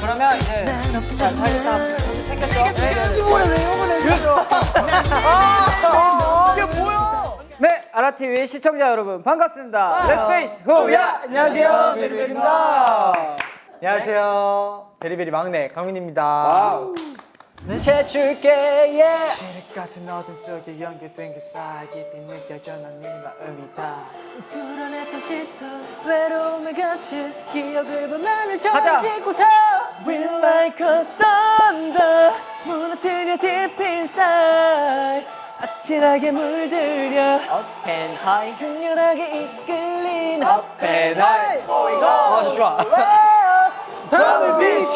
그러면 이제 자 자기 다 챙겼죠? 네. 시골에 왜 욕을 해줘 네, 아라TV 시청자 여러분 반갑습니다. Let's 페이스 후야 안녕하세요. 베리베리입니다. 안녕하세요. 베리베리 막내 강민입니다. 예. 칠흑 같은 어둠 속에 연결된 그 사이 깊이 느껴져 난네 마음이 다. 불안했던 시선 외로움의 가시 기억을 보면은 가자. 싣고서 We like a thunder 무너뜨려 deep inside. 아찔하게 물들여. Up and high. 강렬하게 이끌린 Up and high. 보이고 아, 좋아. 밤을 비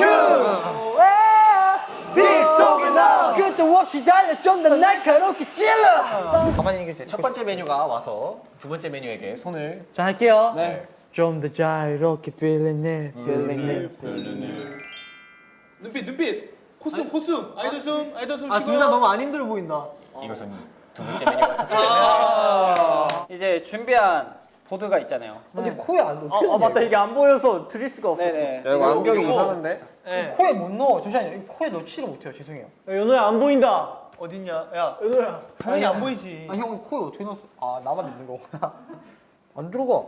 추빛 속에 너 끝도 없이 달려 좀 더 날카롭게 찔러. 가만히 있는 게첫 번째 메뉴가 와서 두 번째 메뉴에게 손을 자, 할게요. 네. 좀더 자유롭게 feeling it, feeling it. 눈빛 눈빛. 코숨 코숨 아이돌 숨 아이돌 숨 아, 둘 다 너무 안 힘들어 보인다. 이것은 두 번째 메뉴가 첫 번째 이제 준비한 보드가 있잖아요. 근데 코에 안 넣어. 아, 맞다. 이게 안 보여서 드릴 수가 없어. 네네. 안경이 이상한데? 코에 못 넣어. 잠시만요. 코에 넣지를 못해요. 죄송해요. 연호야 안 보인다 어딨냐 야 연호야 당연히 안 보이지 아, 형 코에 어떻게 넣었어? 아, 나만 넣는 거구나. 안 들어가.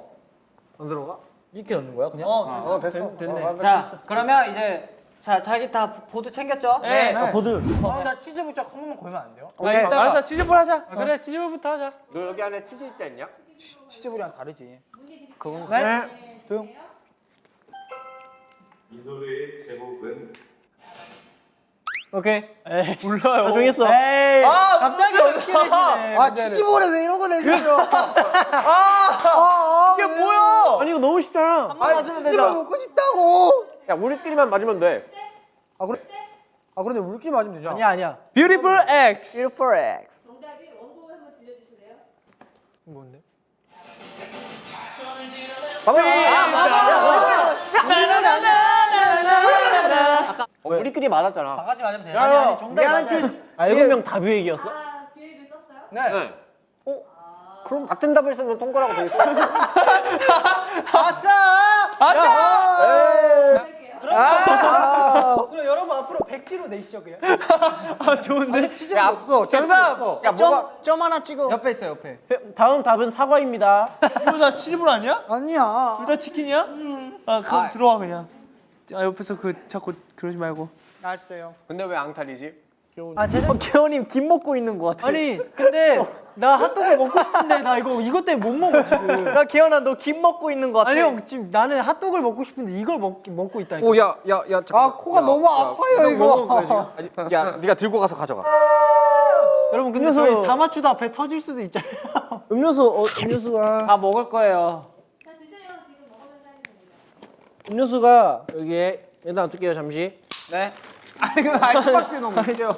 안 들어가? 이렇게 넣는 거야, 그냥? 어 됐어 어 됐어 됐네 자 그러면 이제 자 자기 다 보드 챙겼죠? 네. 아, 보드. 아, 나 치즈 부짝 한 번만 걸면 안 돼요? 아, 이따가. 알았어 치즈볼 하자 그래 치즈볼부터 하자 너 여기 안에 치즈 있지 않냐? 치- 치즈볼이랑 다르지. 네이 노래의 제목은 오케이. 에이 몰라요 나 정했어. 에이 아 갑자기 어떻게 되시네 아, 치즈볼에 왜 이런 거 내줘? 이게 뭐야 아니, 이거 너무 쉽잖아. 아, 치즈볼 먹고 싶다고. 야 우리끼리만 맞으면 돼 아, 그래? 아, 그런데 우리끼리 맞으면 되잖아. 아니야 아니야 뷰티풀 X Beautiful X. 정답이 원곡을 한번 들려주실래요? 뭔데? 어, 우리끼리 맞았잖아. 바가지 맞으면 돼요. 아니 아니 정답이 맞아 아, 일곱 명다 뷰액이었어? 아, 기획을 썼어요? 네. 네. 어? 그럼 같은 답을 쓰면 동그라고 돼 있어? 그럼 여러분 앞으로 백지로 내시죠 그냥 아 좋은데 치즈볼 없어. 정답! 없어. 야 뭐가 점 하나 찍어 옆에 있어, 옆에. 다음 답은 사과입니다. 이거 다 치즈볼 아니야? 아니야. 둘 다 치킨이야? 아 그럼 아. 들어와 그냥 아 옆에서 그 자꾸 그러지 말고 알았어요. 근데 왜 앙탈이지? 아 제작 어, 개원님 김 먹고 있는 것 같아. 아니 근데 나 핫도그 먹고 싶은데 나 이거 이것 때문에 못 먹어 지금 나 개원아 너 김 먹고 있는 것 같아. 아니 형 지금 나는 핫도그를 먹고 싶은데 이걸 먹, 먹고 있다니까 오야야야 아, 코가 너무 아파요, 이거. 아니, 야 네가 들고 가서 가져가 여러분 근데 음료수. 저희 다 맞추다 배 터질 수도 있잖아요 음료수 어, 음료수가 다 먹을 거예요. 자, 드세요. 지금. 음료수가 여기에 일단 놔둘게요 잠시. 네. 아니, 그 아이스박스 너무 웃겨.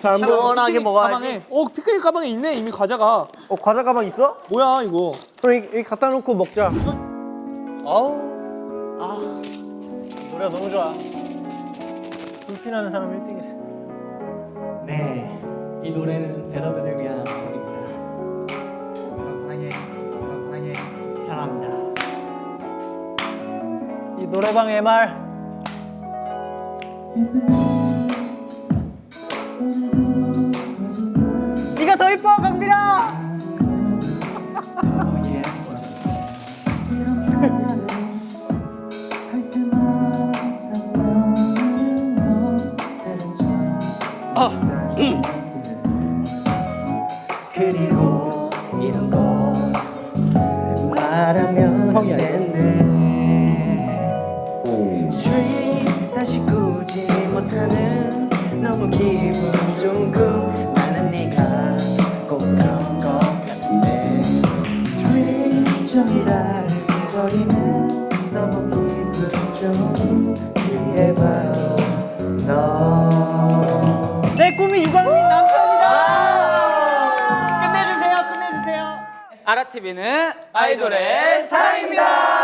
자 시원하게 먹어야지. 가방에 어 피크닉 가방에 있네 이미 과자가 어 과자 가방 있어? 뭐야 이거 그럼 여기, 여기 갖다 놓고 먹자. 아우 아 노래가 너무 좋아 불피나는 사람 1등이래 네 이 노래는 배러들을 위한 곡입니다 서로 사랑해. 서로 사랑해. 사랑합니다 이 노래방 MR 네가 더 이뻐 강빈아 그리고 이런 거 말하면 형이 아니야. 못하는 너무 기분 좋은 꿈 나는 네가 꼭 그런 것 같은데. Dream 저기라를 거리는 너무 기분 좋은 그게 바로 너. 내 꿈이 유광민 남편이다. 끝내주세요 끝내주세요. 아라TV는 아이돌의 사랑입니다.